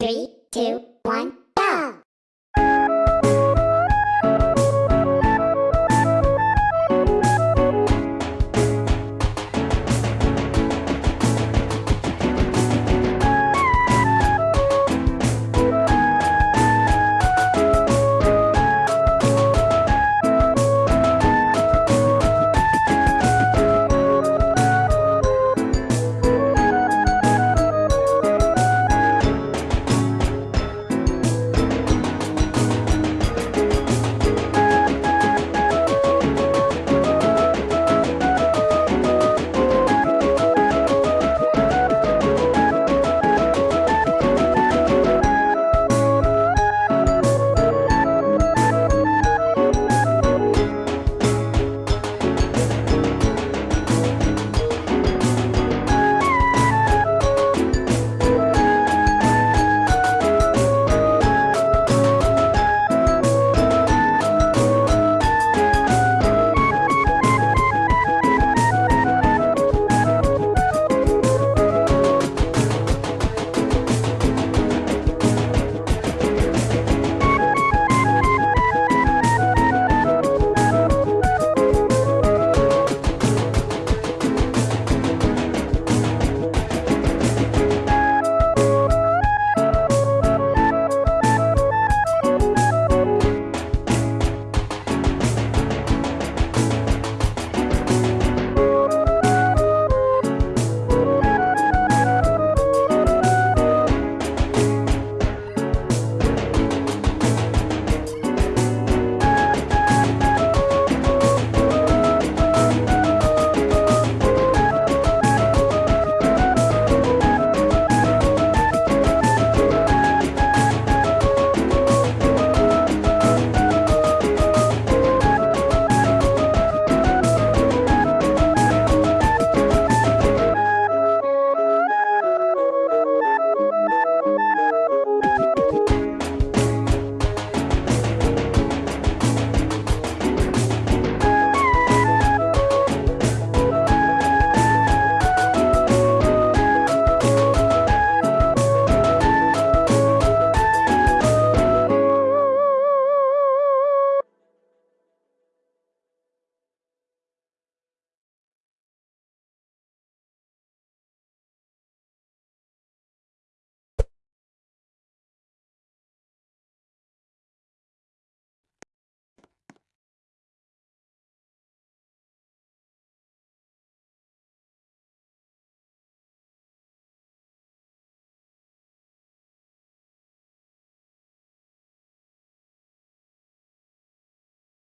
Three, two, one.